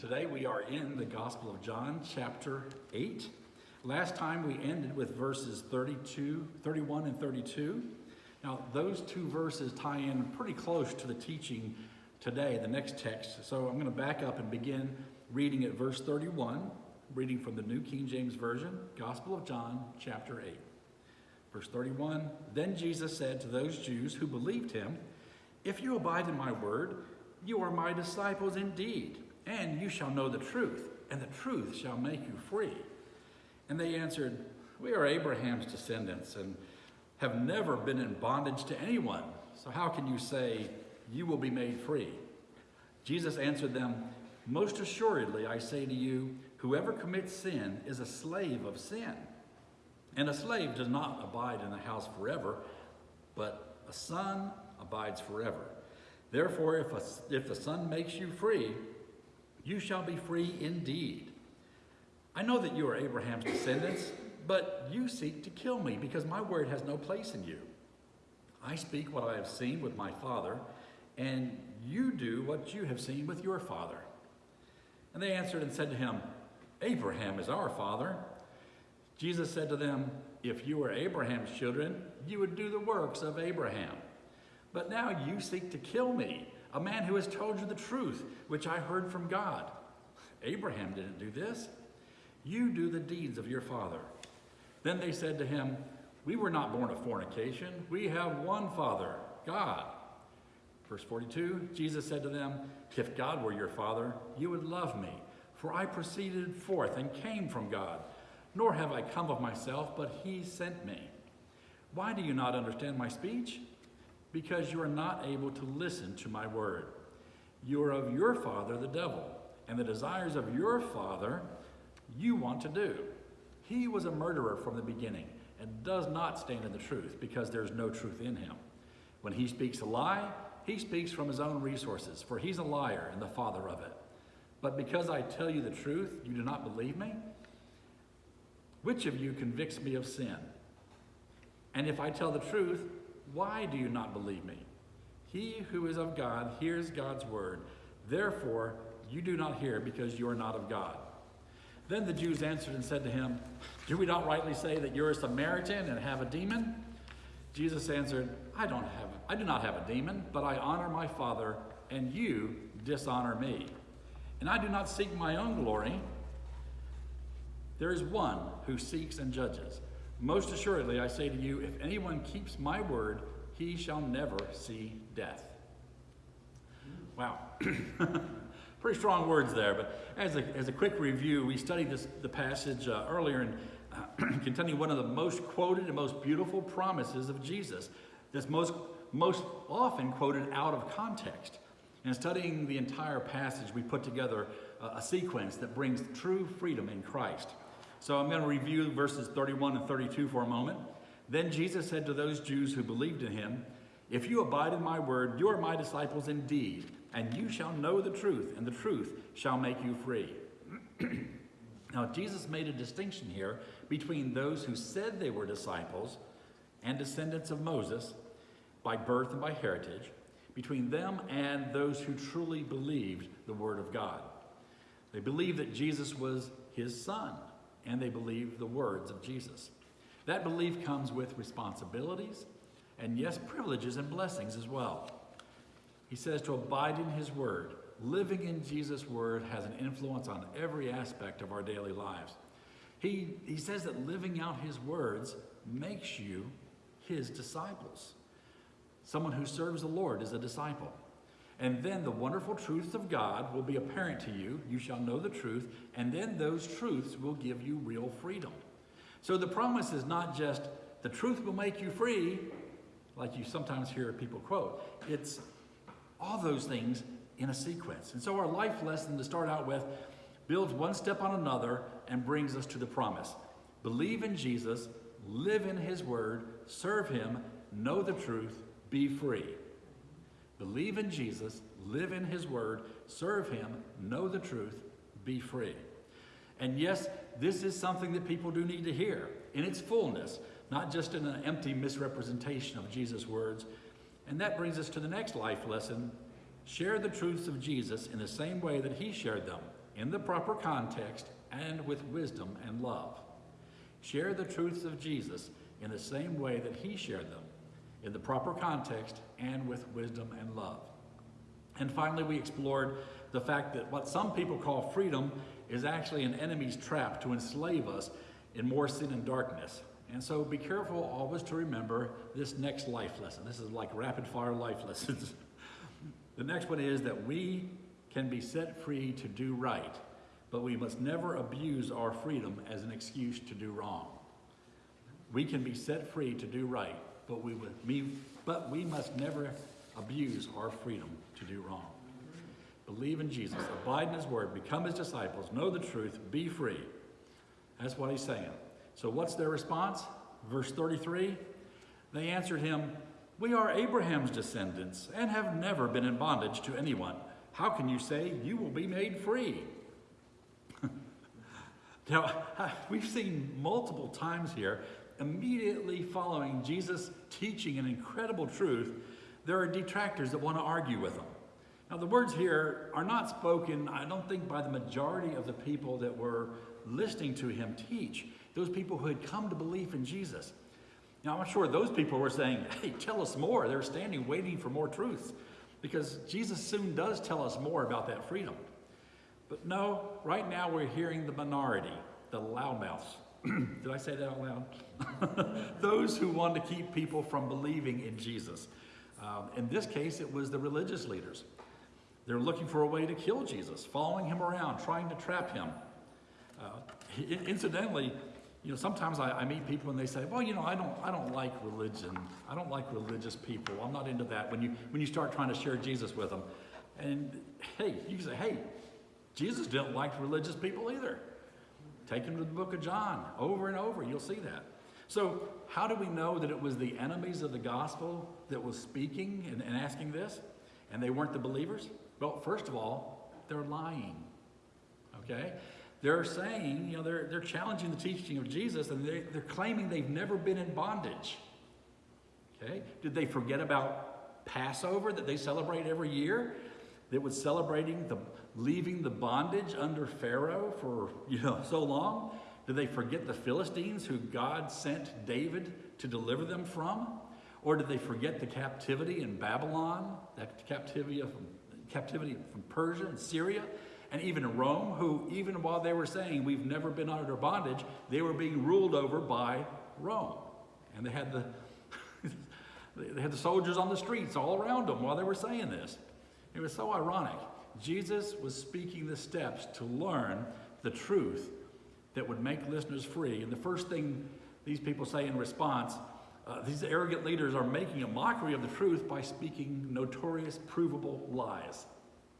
Today we are in the Gospel of John, chapter 8. Last time we ended with verses 32, 31 and 32. Now, those two verses tie in pretty close to the teaching today, the next text. So I'm going to back up and begin reading at verse 31, reading from the New King James Version, Gospel of John, chapter 8. Verse 31 Then Jesus said to those Jews who believed him, If you abide in my word, you are my disciples indeed and you shall know the truth, and the truth shall make you free. And they answered, We are Abraham's descendants and have never been in bondage to anyone. So how can you say, You will be made free? Jesus answered them, Most assuredly, I say to you, whoever commits sin is a slave of sin. And a slave does not abide in the house forever, but a son abides forever. Therefore, if, a, if the son makes you free, you shall be free indeed. I know that you are Abraham's descendants, but you seek to kill me because my word has no place in you. I speak what I have seen with my father, and you do what you have seen with your father. And they answered and said to him, Abraham is our father. Jesus said to them, If you were Abraham's children, you would do the works of Abraham. But now you seek to kill me a man who has told you the truth, which I heard from God. Abraham didn't do this. You do the deeds of your father. Then they said to him, We were not born of fornication. We have one Father, God. Verse 42 Jesus said to them, If God were your Father, you would love me, for I proceeded forth and came from God. Nor have I come of myself, but he sent me. Why do you not understand my speech? Because you are not able to listen to my word. You are of your father, the devil, and the desires of your father you want to do. He was a murderer from the beginning and does not stand in the truth because there's no truth in him. When he speaks a lie, he speaks from his own resources, for he's a liar and the father of it. But because I tell you the truth, you do not believe me? Which of you convicts me of sin? And if I tell the truth, why do you not believe me? He who is of God hears God's word. Therefore, you do not hear because you are not of God. Then the Jews answered and said to him, Do we not rightly say that you're a Samaritan and have a demon? Jesus answered, I don't have I do not have a demon, but I honor my Father, and you dishonor me. And I do not seek my own glory. There is one who seeks and judges. Most assuredly, I say to you, if anyone keeps my word, he shall never see death. Wow. Pretty strong words there, but as a, as a quick review, we studied this, the passage uh, earlier and uh, containing one of the most quoted and most beautiful promises of Jesus that's most, most often quoted out of context. And studying the entire passage, we put together a, a sequence that brings true freedom in Christ. So I'm going to review verses 31 and 32 for a moment. Then Jesus said to those Jews who believed in him, If you abide in my word, you are my disciples indeed, and you shall know the truth, and the truth shall make you free. now, Jesus made a distinction here between those who said they were disciples and descendants of Moses by birth and by heritage, between them and those who truly believed the word of God. They believed that Jesus was his son and they believe the words of Jesus. That belief comes with responsibilities and, yes, privileges and blessings as well. He says to abide in his word. Living in Jesus' word has an influence on every aspect of our daily lives. He, he says that living out his words makes you his disciples. Someone who serves the Lord is a disciple. And then the wonderful truths of God will be apparent to you. You shall know the truth, and then those truths will give you real freedom. So the promise is not just the truth will make you free, like you sometimes hear people quote. It's all those things in a sequence. And so our life lesson to start out with builds one step on another and brings us to the promise. Believe in Jesus, live in his word, serve him, know the truth, be free. Believe in Jesus, live in his word, serve him, know the truth, be free. And yes, this is something that people do need to hear in its fullness, not just in an empty misrepresentation of Jesus' words. And that brings us to the next life lesson share the truths of Jesus in the same way that he shared them in the proper context and with wisdom and love. Share the truths of Jesus in the same way that he shared them, in the proper context and with wisdom and love. And finally, we explored the fact that what some people call freedom is actually an enemy's trap to enslave us in more sin and darkness. And so be careful always to remember this next life lesson. This is like rapid fire life lessons. the next one is that we can be set free to do right, but we must never abuse our freedom as an excuse to do wrong. We can be set free to do right, but we, would, we, but we must never abuse our freedom to do wrong. Believe in Jesus, abide in his word, become his disciples, know the truth, be free. That's what he's saying. So what's their response? Verse 33 They answered him, We are Abraham's descendants and have never been in bondage to anyone. How can you say you will be made free? now, we've seen multiple times here, immediately following Jesus teaching an incredible truth, there are detractors that want to argue with him. Now, the words here are not spoken, I don't think, by the majority of the people that were listening to him teach, those people who had come to belief in Jesus. Now, I'm sure those people were saying, Hey, tell us more. They're standing waiting for more truths because Jesus soon does tell us more about that freedom. But no, right now we're hearing the minority, the loudmouths. Did I say that out loud? those who want to keep people from believing in Jesus. Um, in this case, it was the religious leaders. They're looking for a way to kill Jesus, following him around, trying to trap him. Uh, incidentally, you know, sometimes I, I, meet people and they say, well, you know, I don't, I don't like religion. I don't like religious people. I'm not into that. When you, when you start trying to share Jesus with them. And hey, you say, hey, Jesus didn't like religious people either. Take him to the book of John over and over. You'll see that. So how do we know that it was the enemies of the gospel that was speaking and, and asking this? And they weren't the believers? Well, first of all, they're lying. Okay? They're saying, you know, they're, they're challenging the teaching of Jesus and they, they're claiming they've never been in bondage. Okay? Did they forget about Passover that they celebrate every year? That was celebrating the leaving the bondage under Pharaoh for, you know, so long? Did they forget the Philistines who God sent David to deliver them from? Or did they forget the captivity in Babylon, that captivity, of, captivity from Persia and Syria? and even Rome, who, even while they were saying we've never been under bondage, they were being ruled over by Rome. And they had the, they had the soldiers on the streets all around them while they were saying this. It was so ironic. Jesus was speaking the steps to learn the truth that would make listeners free. And the first thing these people say in response, uh, these arrogant leaders are making a mockery of the truth by speaking notorious, provable lies.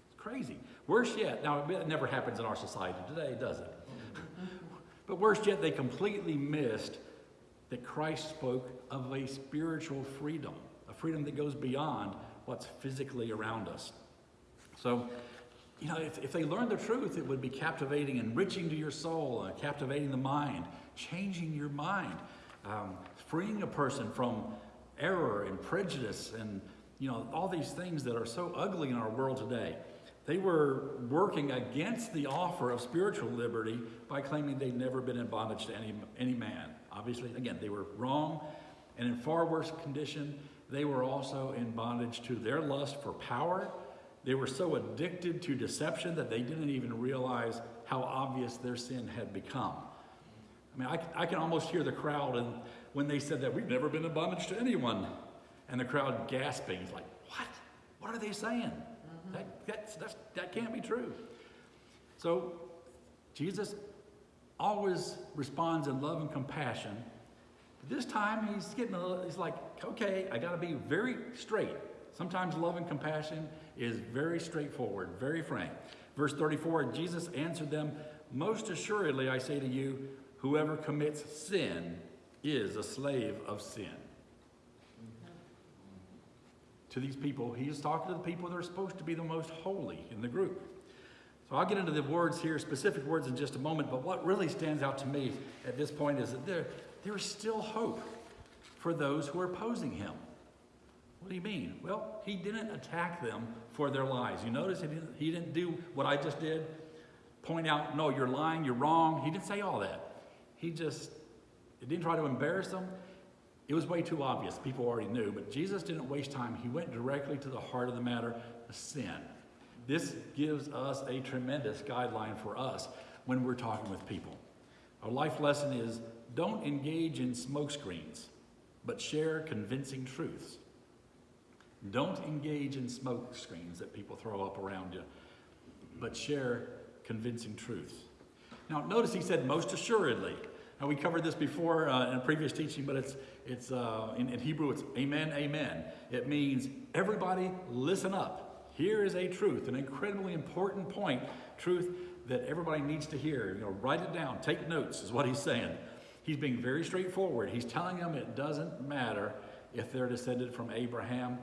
It's crazy. Worse yet, now it never happens in our society today, does it? but worse yet, they completely missed that Christ spoke of a spiritual freedom, a freedom that goes beyond what's physically around us. So, you know, if, if they learned the truth, it would be captivating, enriching to your soul, uh, captivating the mind, changing your mind, um, freeing a person from error and prejudice and, you know, all these things that are so ugly in our world today. They were working against the offer of spiritual liberty by claiming they'd never been in bondage to any, any man. Obviously, again, they were wrong, and in far worse condition, they were also in bondage to their lust for power. They were so addicted to deception that they didn't even realize how obvious their sin had become. I mean, I, I can almost hear the crowd and when they said that we've never been in bondage to anyone, and the crowd gasping, like, what? What are they saying? Mm-hmm. That, that's, that's, that can't be true. So Jesus always responds in love and compassion. But This time he's getting a little, he's like, okay, I got to be very straight. Sometimes love and compassion is very straightforward, very frank. Verse 34 Jesus answered them, Most assuredly, I say to you, whoever commits sin is a slave of sin to these people. He is talking to the people that are supposed to be the most holy in the group. So I'll get into the words here, specific words in just a moment, but what really stands out to me at this point is that there, there is still hope for those who are opposing him. What do you mean? Well, he didn't attack them for their lies. You notice he didn't, he didn't do what I just did? point out, no, you're lying, you're wrong. He didn't say all that. He just he didn't try to embarrass them. It was way too obvious. People already knew. But Jesus didn't waste time. He went directly to the heart of the matter, the sin. This gives us a tremendous guideline for us when we're talking with people. Our life lesson is don't engage in smokescreens, but share convincing truths. Don't engage in smoke screens that people throw up around you, but share convincing truths. Now, notice he said most assuredly. Now, we covered this before uh, in a previous teaching, but it's, it's uh, in, in Hebrew, it's amen, amen. It means everybody listen up. Here is a truth, an incredibly important point, truth that everybody needs to hear. You know, write it down, take notes, is what he's saying. He's being very straightforward. He's telling them it doesn't matter if they're descended from Abraham.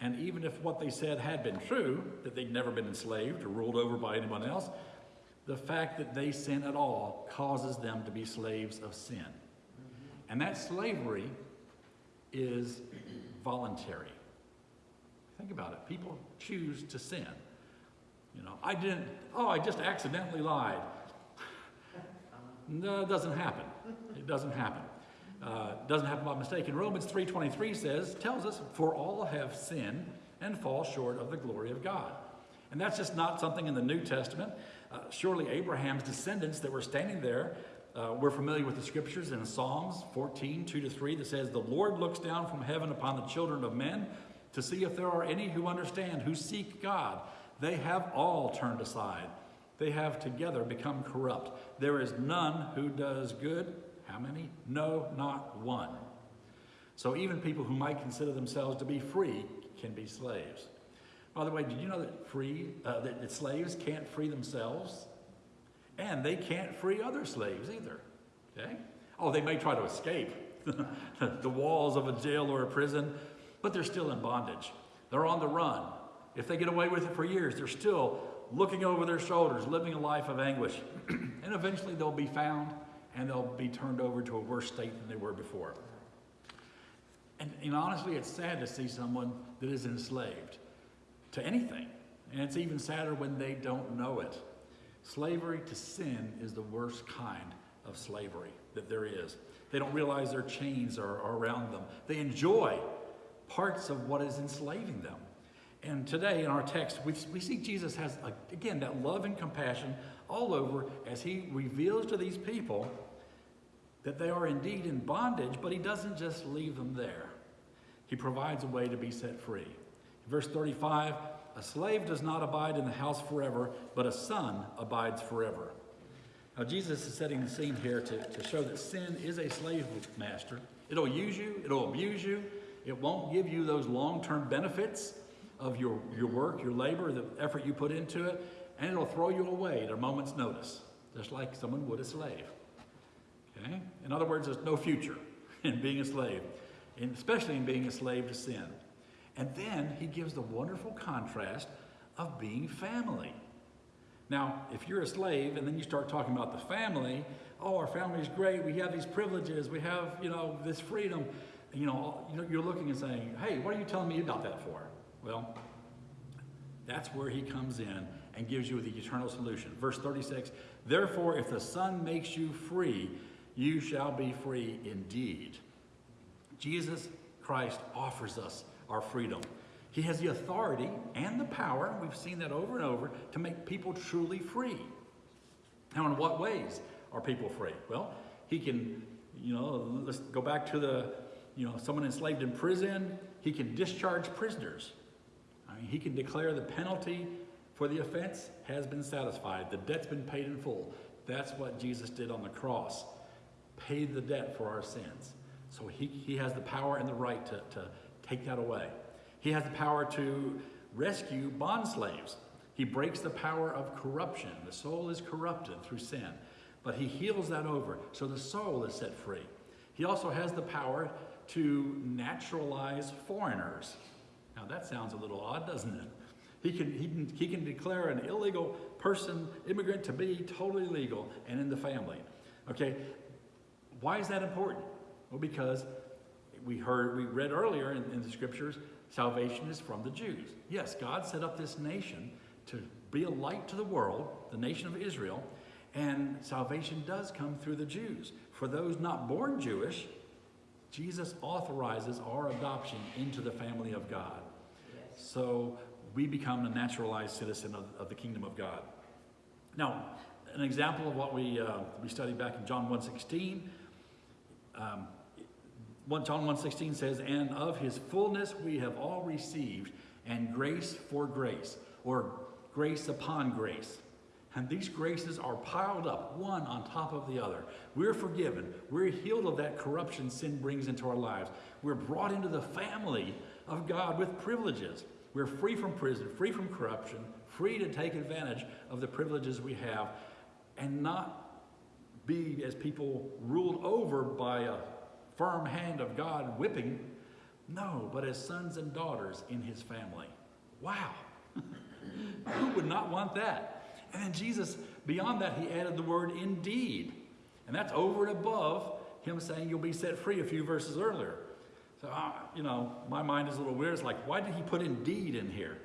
And even if what they said had been true, that they'd never been enslaved or ruled over by anyone else, the fact that they sin at all causes them to be slaves of sin. And that slavery is voluntary. Think about it. People choose to sin. You know, I didn't, oh, I just accidentally lied. No, it doesn't happen. It doesn't happen. Uh, doesn't happen by mistake. In Romans 3.23 says, tells us, for all have sinned and fall short of the glory of God. And that's just not something in the New Testament. Uh, surely Abraham's descendants that were standing there uh, we're familiar with the scriptures in Psalms 14, 2 to 3, that says, The Lord looks down from heaven upon the children of men to see if there are any who understand, who seek God. They have all turned aside. They have together become corrupt. There is none who does good. How many? No, not one. So even people who might consider themselves to be free can be slaves. By the way, did you know that free uh, that, that slaves can't free themselves? And they can't free other slaves either. Okay? Oh, they may try to escape the walls of a jail or a prison, but they're still in bondage. They're on the run. If they get away with it for years, they're still looking over their shoulders, living a life of anguish. and eventually they'll be found and they'll be turned over to a worse state than they were before. And, and honestly, it's sad to see someone that is enslaved to anything. And it's even sadder when they don't know it. Slavery to sin is the worst kind of slavery that there is. They don't realize their chains are, are around them. They enjoy parts of what is enslaving them. And today in our text, we, we see Jesus has, again, that love and compassion all over as he reveals to these people that they are indeed in bondage, but he doesn't just leave them there. He provides a way to be set free. Verse 35 a slave does not abide in the house forever, but a son abides forever. Now, Jesus is setting the scene here to, to show that sin is a slave master. It'll use you, it'll abuse you, it won't give you those long term benefits of your, your work, your labor, the effort you put into it, and it'll throw you away at a moment's notice, just like someone would a slave. Okay? In other words, there's no future in being a slave, and especially in being a slave to sin. And then he gives the wonderful contrast of being family. Now, if you're a slave and then you start talking about the family, oh, our family's great, we have these privileges, we have, you know, this freedom, you know, you're looking and saying, hey, what are you telling me about that for? Well, that's where he comes in and gives you the eternal solution. Verse 36 Therefore, if the Son makes you free, you shall be free indeed. Jesus Christ offers us our freedom. He has the authority and the power, we've seen that over and over, to make people truly free. Now, in what ways are people free? Well, he can, you know, let's go back to the, you know, someone enslaved in prison, he can discharge prisoners. Mean, he can declare the penalty for the offense has been satisfied, the debt's been paid in full. That's what Jesus did on the cross, paid the debt for our sins. So he, he has the power and the right to, to take that away. He has the power to rescue bond slaves. He breaks the power of corruption. The soul is corrupted through sin, but he heals that over so the soul is set free. He also has the power to naturalize foreigners. That sounds a little odd, doesn't it? He can, he can, he can declare an illegal person, immigrant, to be totally legal and in the family. Okay, why is that important? Well, because we heard, we read earlier in, in the scriptures, salvation is from the Jews. Yes, God set up this nation to be a light to the world, the nation of Israel, and salvation does come through the Jews. For those not born Jewish, Jesus authorizes our adoption into the family of God. So we become a naturalized citizen of, of, the kingdom of God. Now, an example of what we, uh, we studied back in John 1.16, um, John 1.16 says, And of his fullness we have all received, and grace for grace, or grace upon grace. And these graces are piled up, one on top of the other. We're forgiven. We're healed of that corruption sin brings into our lives. We're brought into the family of God with privileges. We're free from prison, free from corruption, free to take advantage of the privileges we have, and not be, as people, ruled over by a firm hand of God whipping. No, but as sons and daughters in his family. Wow. Who would not want that? And then Jesus, beyond that, he added the word indeed. And that's over and above him saying you'll be set free a few verses earlier. So, uh, you know, my mind is a little weird. It's like, why did he put indeed in here?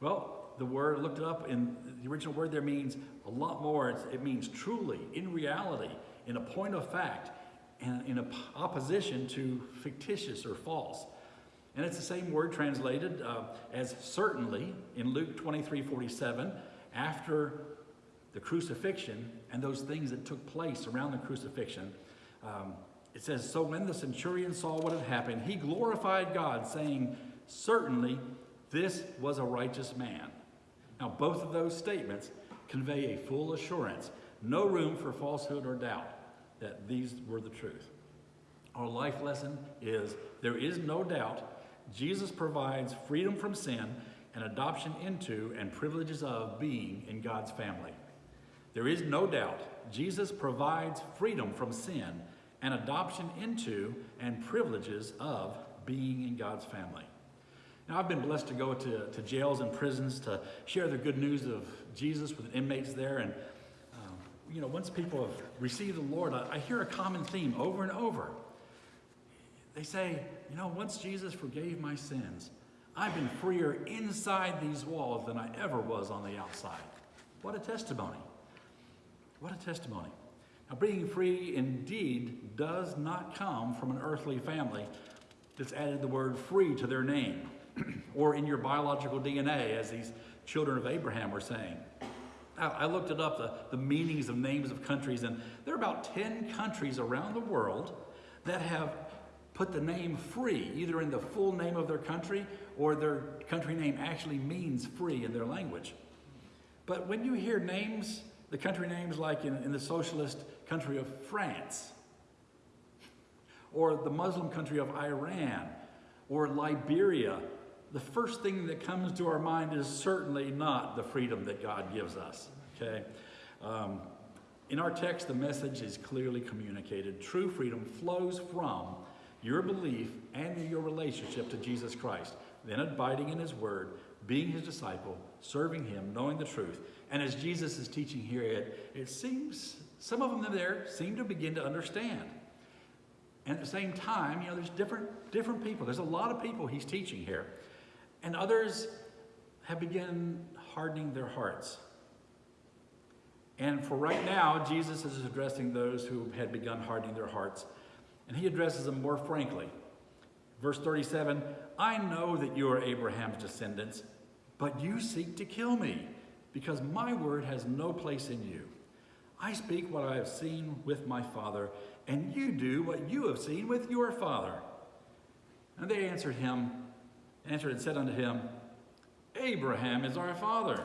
Well, the word, looked it up, and the original word there means a lot more. It's, it means truly, in reality, in a point of fact, and in opposition to fictitious or false. And it's the same word translated uh, as certainly in Luke 23 47 after the crucifixion and those things that took place around the crucifixion, um, it says, So when the centurion saw what had happened, he glorified God, saying, Certainly this was a righteous man. Now, both of those statements convey a full assurance, no room for falsehood or doubt that these were the truth. Our life lesson is there is no doubt Jesus provides freedom from sin and adoption into and privileges of being in God's family. There is no doubt Jesus provides freedom from sin and adoption into and privileges of being in God's family. Now, I've been blessed to go to, to jails and prisons to share the good news of Jesus with inmates there. And, um, you know, once people have received the Lord, I, I hear a common theme over and over. They say, you know, once Jesus forgave my sins, I've been freer inside these walls than I ever was on the outside. What a testimony. What a testimony. Now, being free indeed does not come from an earthly family that's added the word free to their name or in your biological DNA, as these children of Abraham were saying. I looked it up, the, the meanings of names of countries, and there are about 10 countries around the world that have put the name free, either in the full name of their country or their country name actually means free in their language. But when you hear names, the country names like in, in the socialist country of France, or the Muslim country of Iran, or Liberia, the first thing that comes to our mind is certainly not the freedom that God gives us. Okay? Um, in our text, the message is clearly communicated. True freedom flows from your belief and your relationship to Jesus Christ, then abiding in his word, being his disciple, serving him, knowing the truth. And as Jesus is teaching here, it, it seems some of them there seem to begin to understand. And at the same time, you know, there's different different people. There's a lot of people he's teaching here. And others have begun hardening their hearts. And for right now, Jesus is addressing those who had begun hardening their hearts and he addresses them more frankly. Verse 37 I know that you are Abraham's descendants, but you seek to kill me, because my word has no place in you. I speak what I have seen with my father, and you do what you have seen with your father. And they answered him, answered and said unto him, Abraham is our father.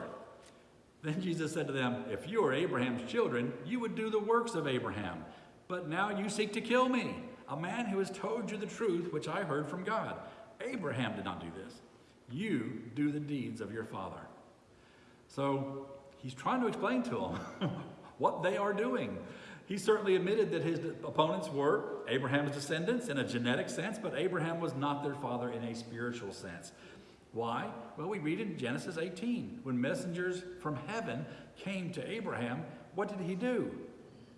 Then Jesus said to them, If you are Abraham's children, you would do the works of Abraham. But now you seek to kill me a man who has told you the truth which I heard from God. Abraham did not do this. You do the deeds of your father. So he's trying to explain to them what they are doing. He certainly admitted that his opponents were Abraham's descendants in a genetic sense, but Abraham was not their father in a spiritual sense. Why? Well, we read in Genesis 18 when messengers from heaven came to Abraham, what did he do?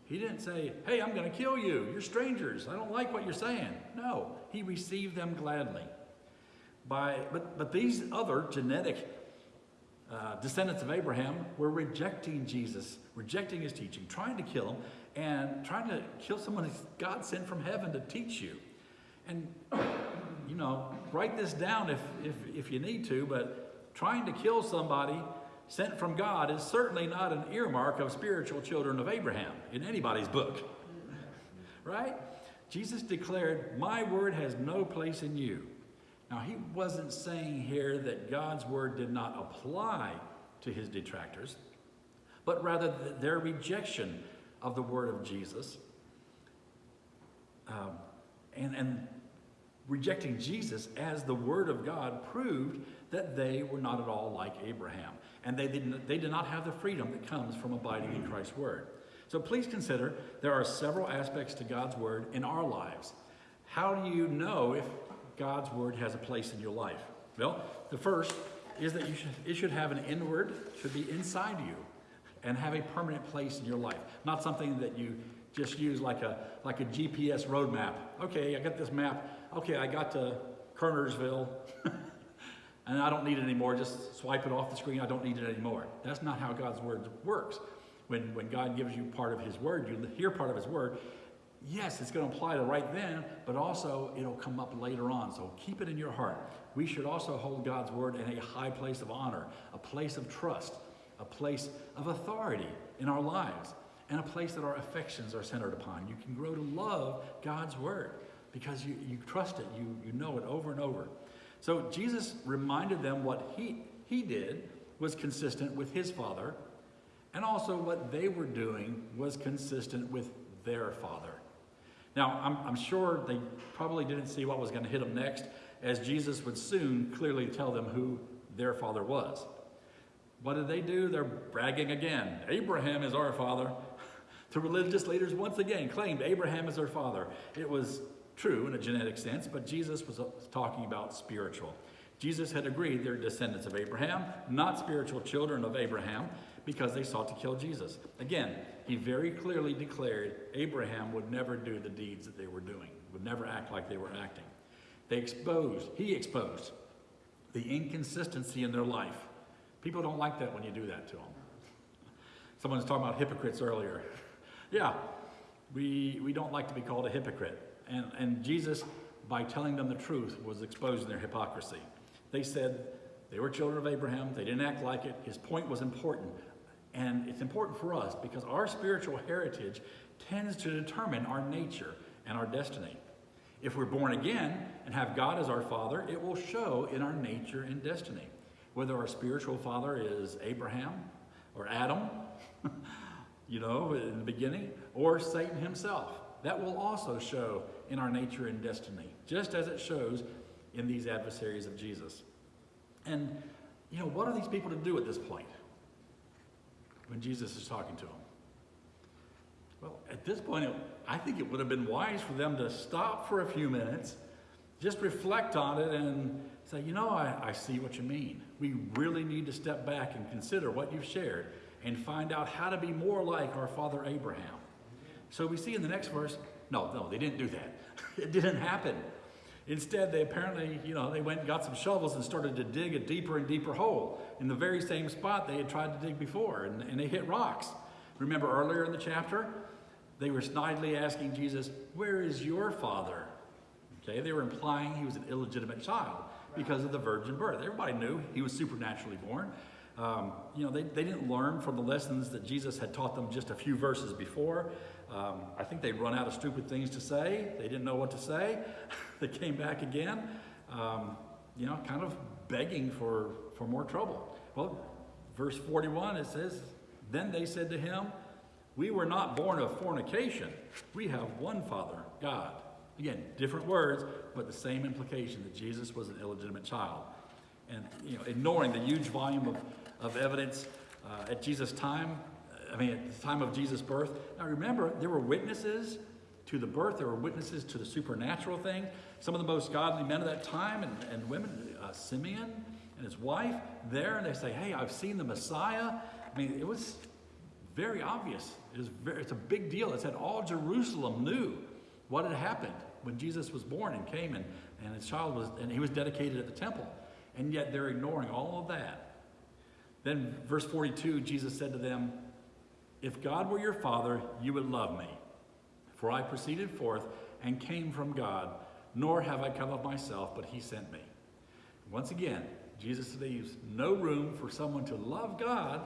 He didn't say, Hey, I'm going to kill you. You're strangers. I don't like what you're saying. No, he received them gladly. By, but, but these other genetic uh, descendants of Abraham were rejecting Jesus, rejecting his teaching, trying to kill him, and trying to kill someone that God sent from heaven to teach you. And, you know, write this down if, if, if you need to, but trying to kill somebody sent from God is certainly not an earmark of spiritual children of Abraham in anybody's book. right? Jesus declared, My word has no place in you. Now, he wasn't saying here that God's word did not apply to his detractors, but rather their rejection of the word of Jesus um, and, and rejecting Jesus as the word of God proved that they were not at all like Abraham. And they, didn't, they did not have the freedom that comes from abiding in Christ's word. So please consider there are several aspects to God's word in our lives. How do you know if God's word has a place in your life? Well, the first is that you should, it should have an inward, should be inside you, and have a permanent place in your life. Not something that you just use like a like a GPS road map. Okay, I got this map. Okay, I got to Kernersville, and I don't need it anymore. Just swipe it off the screen. I don't need it anymore. That's not how God's word works. When when God gives you part of His word, you hear part of His word yes, it's going to apply to right then, but also it'll come up later on. So keep it in your heart. We should also hold God's word in a high place of honor, a place of trust, a place of authority in our lives, and a place that our affections are centered upon. You can grow to love God's word because you, you trust it, you, you know it over and over. So Jesus reminded them what he, he did was consistent with his father, and also what they were doing was consistent with their father. Now, I'm, I'm sure they probably didn't see what was going to hit them next, as Jesus would soon clearly tell them who their father was. What did they do? They're bragging again. Abraham is our father. the religious leaders once again claimed Abraham is their father. It was true in a genetic sense, but Jesus was uh, talking about spiritual. Jesus had agreed they're descendants of Abraham, not spiritual children of Abraham, because they sought to kill Jesus. Again, he very clearly declared Abraham would never do the deeds that they were doing, would never act like they were acting. They exposed, he exposed the inconsistency in their life. People don't like that when you do that to them. Someone was talking about hypocrites earlier. yeah, we, we don't like to be called a hypocrite. And, and Jesus, by telling them the truth, was exposing their hypocrisy. They said they were children of Abraham, they didn't act like it. His point was important. And it's important for us because our spiritual heritage tends to determine our nature and our destiny. If we're born again and have God as our father, it will show in our nature and destiny. Whether our spiritual father is Abraham or Adam, you know, in the beginning, or Satan himself. That will also show in our nature and destiny, just as it shows in these adversaries of Jesus. And, you know, what are these people to do at this point? When Jesus is talking to them? Well, at this point, it, I think it would have been wise for them to stop for a few minutes, just reflect on it, and say, you know, I, I see what you mean. We really need to step back and consider what you've shared and find out how to be more like our father Abraham. So we see in the next verse, no, no, they didn't do that. it didn't happen. Instead, they apparently, you know, they went and got some shovels and started to dig a deeper and deeper hole in the very same spot they had tried to dig before, and, and they hit rocks. Remember earlier in the chapter, they were snidely asking Jesus, Where is your father? Okay, they were implying he was an illegitimate child because of the virgin birth. Everybody knew he was supernaturally born. Um, you know, they, they didn't learn from the lessons that Jesus had taught them just a few verses before. Um, I think they'd run out of stupid things to say. They didn't know what to say. they came back again, um, you know, kind of begging for, for more trouble. Well, verse 41, it says, Then they said to him, We were not born of fornication. We have one Father, God. Again, different words, but the same implication that Jesus was an illegitimate child. And, you know, ignoring the huge volume of, of evidence uh, at Jesus' time, I mean, at the time of Jesus' birth. Now remember, there were witnesses to the birth, there were witnesses to the supernatural thing. Some of the most godly men of that time and, and women, uh, Simeon and his wife, there, and they say, Hey, I've seen the Messiah. I mean, it was very obvious. It was very, it's a big deal. It said all Jerusalem knew what had happened when Jesus was born and came and, and his child was, and he was dedicated at the temple. And yet they're ignoring all of that Then, verse 42, Jesus said to them, If God were your Father, you would love me. For I proceeded forth and came from God, nor have I come of myself, but he sent me. Once again, Jesus leaves no room for someone to love God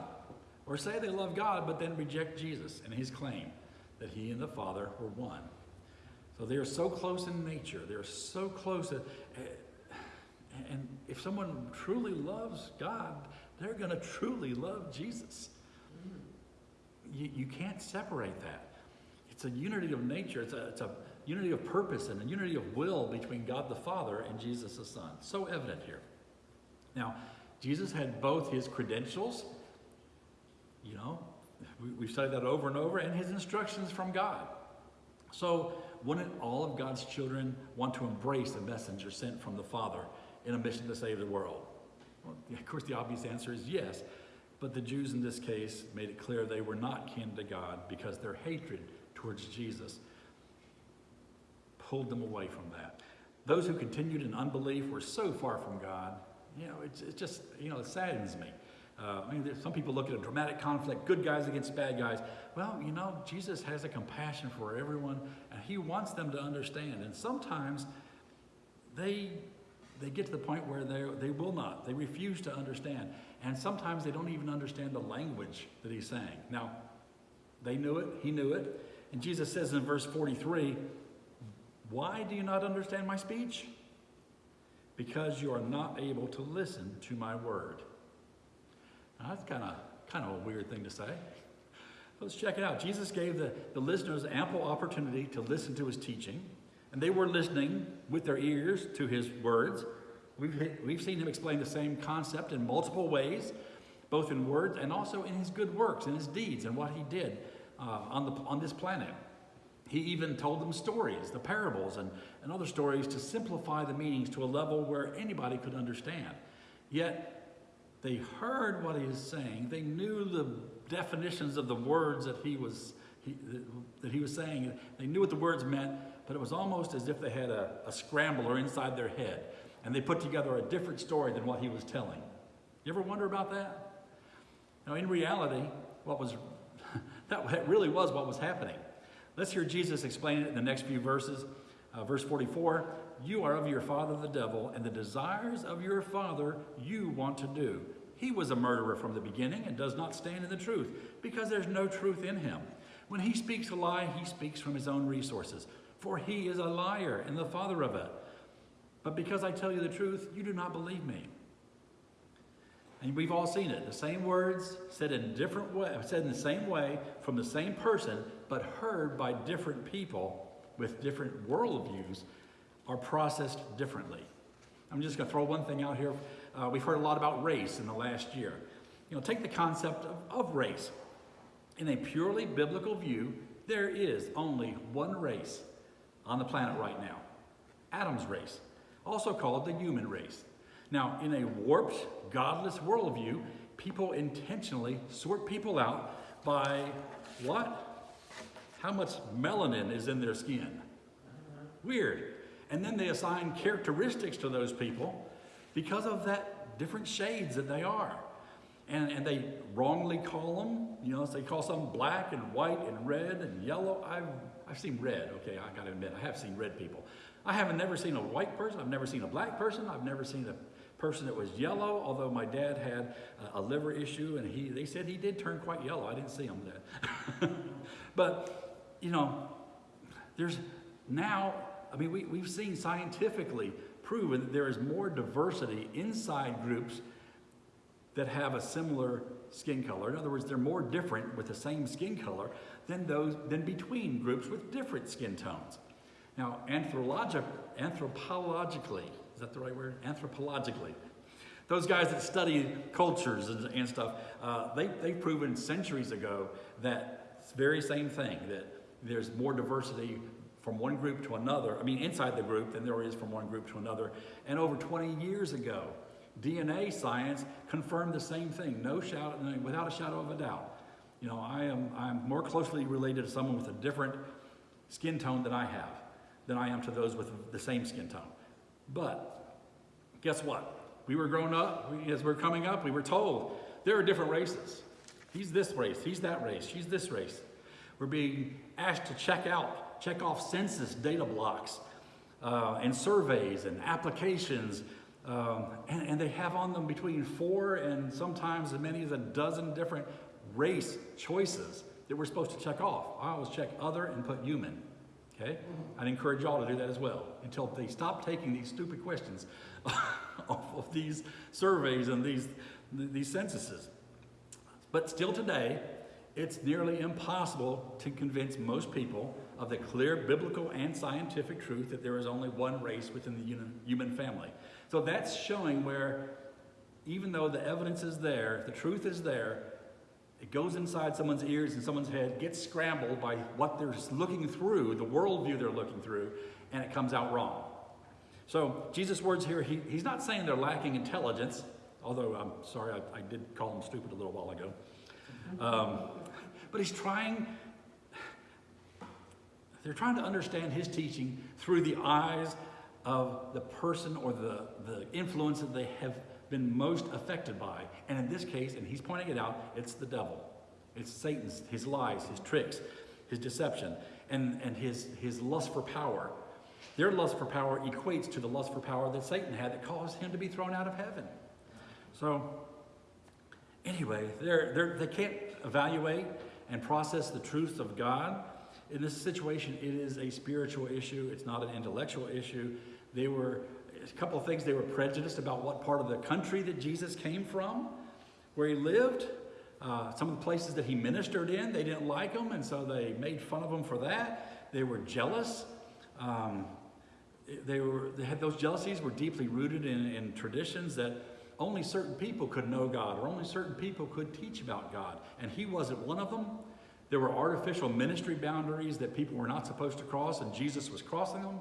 or say they love God, but then reject Jesus and his claim that he and the Father were one. So they are so close in nature. They're so close. That, eh, and if someone truly loves God, they're going to truly love Jesus. You, you can't separate that. It's a unity of nature. It's a, it's a unity of purpose and a unity of will between God the Father and Jesus the Son. So evident here. Now, Jesus had both his credentials, you know, we, we've studied that over and over, and his instructions from God. So, wouldn't all of God's children want to embrace the messenger sent from the Father in a mission to save the world? Well, of course, the obvious answer is yes. But the Jews in this case made it clear they were not kin to God because their hatred towards Jesus pulled them away from that. Those who continued in unbelief were so far from God, you know, it's, it's just, you know, it saddens me. Uh, I mean, some people look at a dramatic conflict, good guys against bad guys. Well, you know, Jesus has a compassion for everyone, and he wants them to understand. And sometimes they, they get to the point where they, they will not. They refuse to understand. And sometimes they don't even understand the language that he's saying. Now, they knew it, he knew it. And Jesus says in verse 43, why do you not understand my speech? Because you are not able to listen to my word. Now, that's kind of kind of a weird thing to say. Let's check it out. Jesus gave the, the listeners ample opportunity to listen to his teaching, and they were listening with their ears to his words. We've, we've seen him explain the same concept in multiple ways, both in words and also in his good works, in his deeds, and what he did uh, on, the, on this planet. He even told them stories, the parables, and, and other stories to simplify the meanings to a level where anybody could understand. Yet, they heard what he was saying. They knew the definitions of the words that he was, he, that he was saying. They knew what the words meant, but it was almost as if they had a, a scrambler inside their head. And they put together a different story than what he was telling. You ever wonder about that? Now, in reality, what was that really was what was happening. Let's hear Jesus explain it in the next few verses. Uh, verse 44 You are of your father the devil, and the desires of your father you want to do. He was a murderer from the beginning and does not stand in the truth, because there's no truth in him. When he speaks a lie, he speaks from his own resources, for he is a liar and the father of it. But because I tell you the truth, you do not believe me. And we've all seen it. The same words said in different way, said in the same way from the same person, but heard by different people with different worldviews, are processed differently. I'm just going to throw one thing out here. Uh, we've heard a lot about race in the last year. You know, take the concept of, of race. In a purely biblical view, there is only one race on the planet right now Adam's race, also called the human race. Now, in a warped, godless worldview, people intentionally sort people out by what? How much melanin is in their skin. Weird. And then they assign characteristics to those people because of that different shades that they are. And, and they wrongly call them, you know, they call some black and white and red and yellow. I've, I've seen red, okay, I gotta admit, I have seen red people. I haven't never seen a white person, I've never seen a black person, I've never seen a person that was yellow, although my dad had a, liver issue and he, they said he did turn quite yellow. I didn't see him then. but, you know, there's now, I mean, we, we've seen scientifically proven that there is more diversity inside groups that have a similar skin color. In other words, they're more different with the same skin color than those than between groups with different skin tones. Now, anthropologic, anthropologically, is that the right word? Anthropologically. Those guys that study cultures and, and stuff, uh, they, they've proven centuries ago that very same thing, that there's more diversity from one group to another, I mean, inside the group than there is from one group to another. And over 20 years ago, DNA science confirmed the same thing, no shadow, without a shadow of a doubt. You know, I am I'm more closely related to someone with a different skin tone than I have, than I am to those with the same skin tone. But guess what? We were growing up, we, as we we're coming up, we were told There are different races. He's this race, he's that race, she's this race. We're being asked to check out, check off census data blocks uh, and surveys and applications. Um, and, and they have on them between four and sometimes as many as a dozen different race choices that we're supposed to check off. I always check other and put human. Okay? I'd encourage y'all to do that as well until they stop taking these stupid questions off of these surveys and these, these censuses. But still today, it's nearly impossible to convince most people of the clear biblical and scientific truth that there is only one race within the human family. So that's showing where, even though the evidence is there, the truth is there, it goes inside someone's ears and someone's head, gets scrambled by what they're looking through, the worldview they're looking through, and it comes out wrong. So Jesus' words here, he, he's not saying they're lacking intelligence, although I'm sorry, I, I did call them stupid a little while ago. Um, but he's trying, they're trying to understand his teaching through the eyes of the person or the, the influence that they have been most affected by. And in this case, and he's pointing it out, it's the devil. It's Satan's, his lies, his tricks, his deception, and, and his, his lust for power. Their lust for power equates to the lust for power that Satan had that caused him to be thrown out of heaven. So, anyway, they're, they're, they can't evaluate and process the truth of God. In this situation, it is a spiritual issue, it's not an intellectual issue. They were a couple of things. They were prejudiced about what part of the country that Jesus came from, where he lived. Uh, some of the places that he ministered in, they didn't like him, and so they made fun of him for that. They were jealous. Um, they, were, they had those jealousies were deeply rooted in, in traditions that only certain people could know God or only certain people could teach about God. And he wasn't one of them. There were artificial ministry boundaries that people were not supposed to cross, and Jesus was crossing them.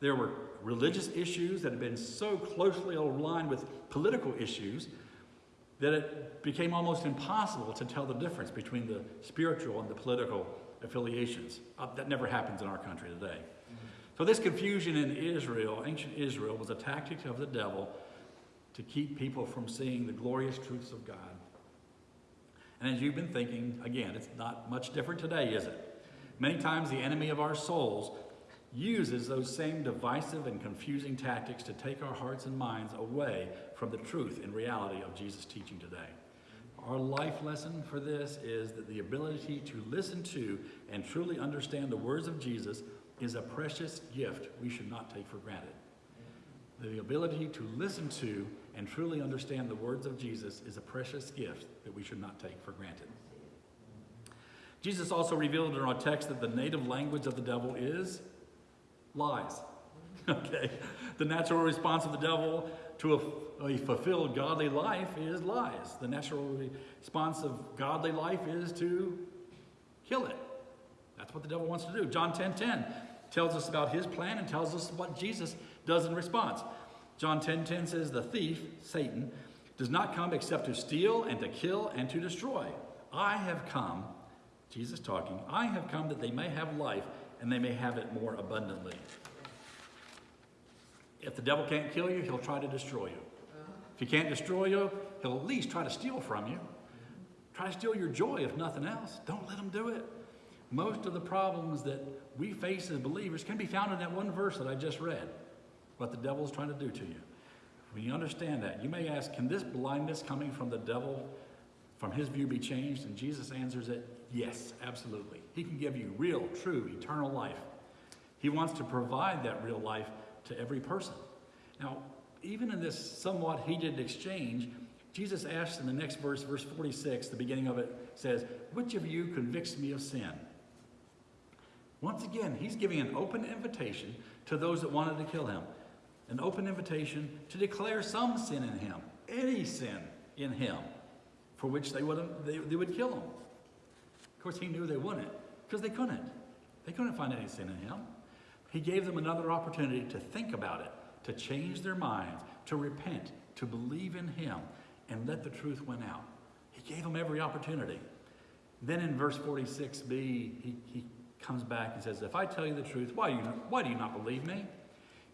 There were religious issues that had been so closely aligned with political issues that it became almost impossible to tell the difference between the spiritual and the political affiliations. Uh, that never happens in our country today. So this confusion in Israel, ancient Israel, was a tactic of the devil to keep people from seeing the glorious truths of God. And as you've been thinking, again, it's not much different today, is it? Many times the enemy of our souls uses those same divisive and confusing tactics to take our hearts and minds away from the truth and reality of Jesus' teaching today. Our life lesson for this is that the ability to listen to and truly understand the words of Jesus is a precious gift we should not take for granted. The ability to listen to and truly understand the words of Jesus is a precious gift that we should not take for granted. Jesus also revealed in our text that the native language of the devil is lies. okay? The natural response of the devil to a, a, fulfilled godly life is lies. The natural response of godly life is to kill it. That's what the devil wants to do. John 10 10 tells us about his plan and tells us what Jesus does in response. John 10 10 says, The thief, Satan, does not come except to steal and to kill and to destroy. I have come, Jesus talking, I have come that they may have life and they may have it more abundantly. If the devil can't kill you, he'll try to destroy you. If he can't destroy you, he'll at least try to steal from you. Try to steal your joy, if nothing else. Don't let him do it. Most of the problems that we face as believers can be found in that one verse that I just read, what the devil is trying to do to you. When you understand that, you may ask, can this blindness coming from the devil, from his view, be changed? And Jesus answers it, yes, absolutely. He can give you real, true, eternal life. He wants to provide that real life to every person. Now, even in this somewhat heated exchange, Jesus asks in the next verse, verse 46, the beginning of it says, Which of you convicts me of sin? Once again, he's giving an open invitation to those that wanted to kill him. An open invitation to declare some sin in him, any sin in him, for which they would, they, they would kill him. Of course, he knew they wouldn't, because they couldn't. They couldn't find any sin in him. He gave them another opportunity to think about it, to change their minds, to repent, to believe in him, and let the truth win out. He gave them every opportunity. Then in verse 46b, he, he comes back and says, If I tell you the truth, why you why do you not believe me?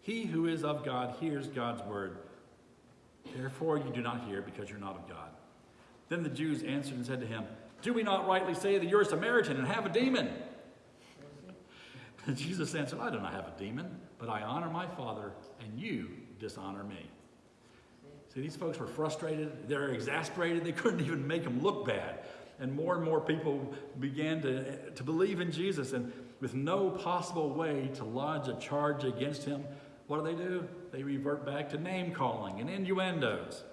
He who is of God hears God's word. Therefore, you do not hear because you're not of God. Then the Jews answered and said to him, Do we not rightly say that you're a Samaritan and have a demon? And Jesus answered, I do not have a demon, but I honor my Father, and you dishonor me. See, these folks were frustrated. They're exasperated. They couldn't even make him look bad. And more and more people began to, to believe in Jesus. And with no possible way to lodge a charge against him, what do they do? They revert back to name calling and innuendos.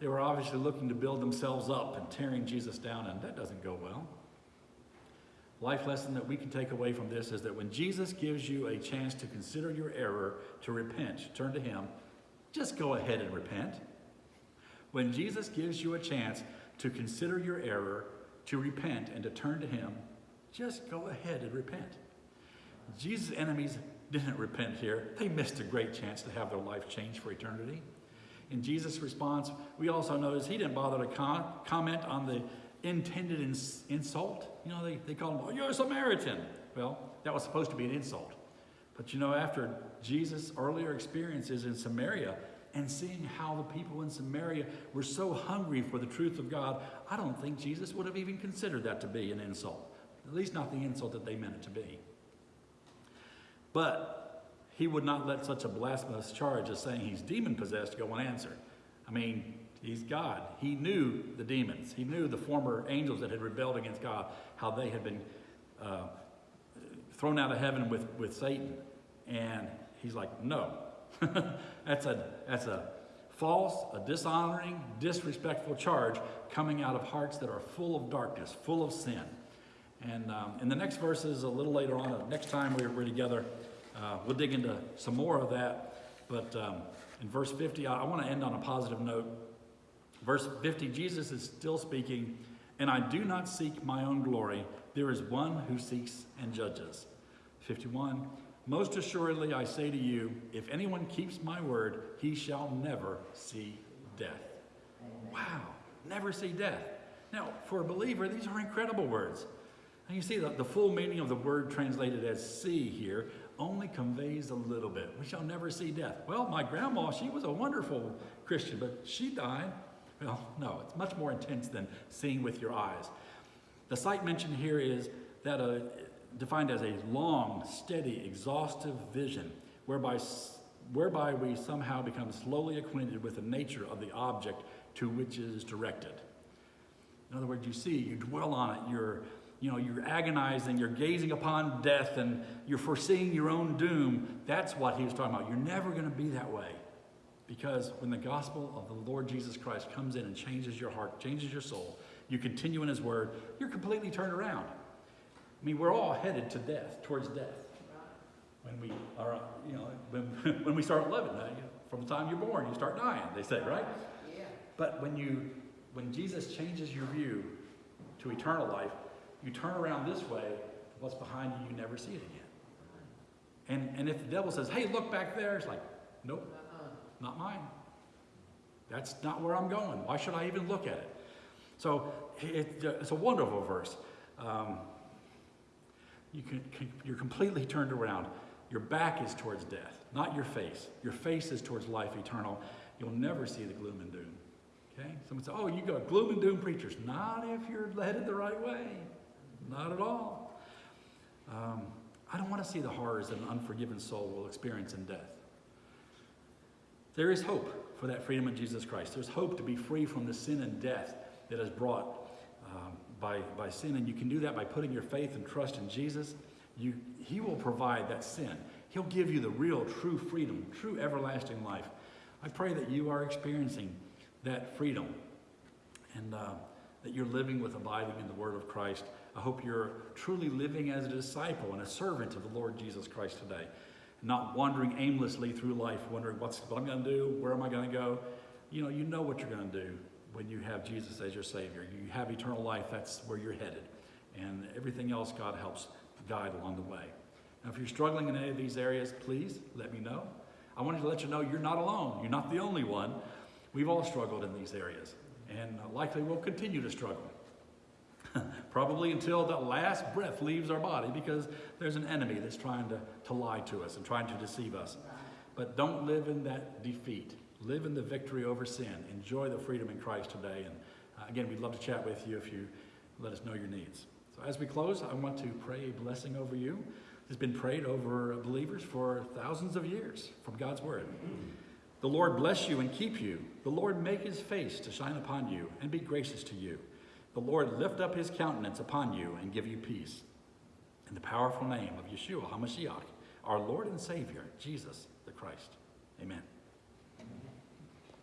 They were obviously looking to build themselves up and tearing Jesus down, and that doesn't go well. Life lesson that we can take away from this is that when Jesus gives you a chance to consider your error, to repent, turn to Him, just go ahead and repent. When Jesus gives you a chance to consider your error, to repent, and to turn to Him, just go ahead and repent. Jesus' enemies didn't repent here. They missed a great chance to have their life changed for eternity. In Jesus' response, we also notice he didn't bother to com- comment on the intended ins- insult. You know, they, they call him, oh, you're a Samaritan. Well, that was supposed to be an insult. But you know, after Jesus' earlier experiences in Samaria and seeing how the people in Samaria were so hungry for the truth of God, I don't think Jesus would have even considered that to be an insult. At least not the insult that they meant it to be. But he would not let such a blasphemous charge as saying he's demon possessed go unanswered. I mean, he's God. He knew the demons, he knew the former angels that had rebelled against God, how they had been uh, thrown out of heaven with, with Satan. And he's like, no. that's, a, that's a false, a dishonoring, disrespectful charge coming out of hearts that are full of darkness, full of sin. And um, in the next verses, a little later on, next time we're, we're together, uh, we'll dig into some more of that. But um, in verse 50, I, I want to end on a positive note. Verse 50, Jesus is still speaking, and I do not seek my own glory. There is one who seeks and judges. 51, most assuredly I say to you, if anyone keeps my word, he shall never see death. Wow, never see death. Now, for a believer, these are incredible words. And you see, the, the full meaning of the word translated as see here only conveys a little bit. We shall never see death. Well, my grandma, she was a wonderful Christian, but she died. Well, no, it's much more intense than seeing with your eyes. The sight mentioned here is that a, defined as a long, steady, exhaustive vision, whereby, whereby we somehow become slowly acquainted with the nature of the object to which it is directed. In other words, you see, you dwell on it, you're you know, you're agonizing, you're gazing upon death, and you're foreseeing your own doom. That's what he was talking about. You're never going to be that way. Because when the gospel of the Lord Jesus Christ comes in and changes your heart, changes your soul, you continue in his word, you're completely turned around. I mean, we're all headed to death, towards death. When we are, you know, when, when we start living, uh, from the time you're born, you start dying, they say, right? Yeah. But when you, when Jesus changes your view to eternal life, you turn around this way, what's behind you, you never see it again. And, and if the devil says, hey, look back there, it's like, nope, not mine. That's not where I'm going. Why should I even look at it? So it, it's a wonderful verse. Um, you can, you're completely turned around. Your back is towards death, not your face. Your face is towards life eternal. You'll never see the gloom and doom. Okay? Someone says, oh, you got gloom and doom preachers. Not if you're headed the right way. Not at all. Um, I don't want to see the horrors that an unforgiven soul will experience in death. There is hope for that freedom in Jesus Christ. There's hope to be free from the sin and death that is brought um, by, by sin. And you can do that by putting your faith and trust in Jesus. You, he will provide that sin. He'll give you the real, true freedom, true everlasting life. I pray that you are experiencing that freedom and uh, that you're living with abiding in the Word of Christ. I hope you're truly living as a disciple and a servant of the Lord Jesus Christ today, not wandering aimlessly through life, wondering what's what I'm going to do, where am I going to go. You know, you know what you're going to do when you have Jesus as your Savior. You have eternal life. That's where you're headed, and everything else God helps guide along the way. Now, if you're struggling in any of these areas, please let me know. I wanted to let you know you're not alone. You're not the only one. We've all struggled in these areas, and likely will continue to struggle. Probably until the last breath leaves our body because there's an enemy that's trying to, to lie to us and trying to deceive us. But don't live in that defeat. Live in the victory over sin. Enjoy the freedom in Christ today. And Uh, again, we'd love to chat with you if you let us know your needs. So as we close, I want to pray a blessing over you. It's been prayed over believers for thousands of years from God's Word. The Lord bless you and keep you. The Lord make his face to shine upon you and be gracious to you. The Lord lift up his countenance upon you and give you peace. In the powerful name of Yeshua HaMashiach, our Lord and Savior, Jesus the Christ. Amen.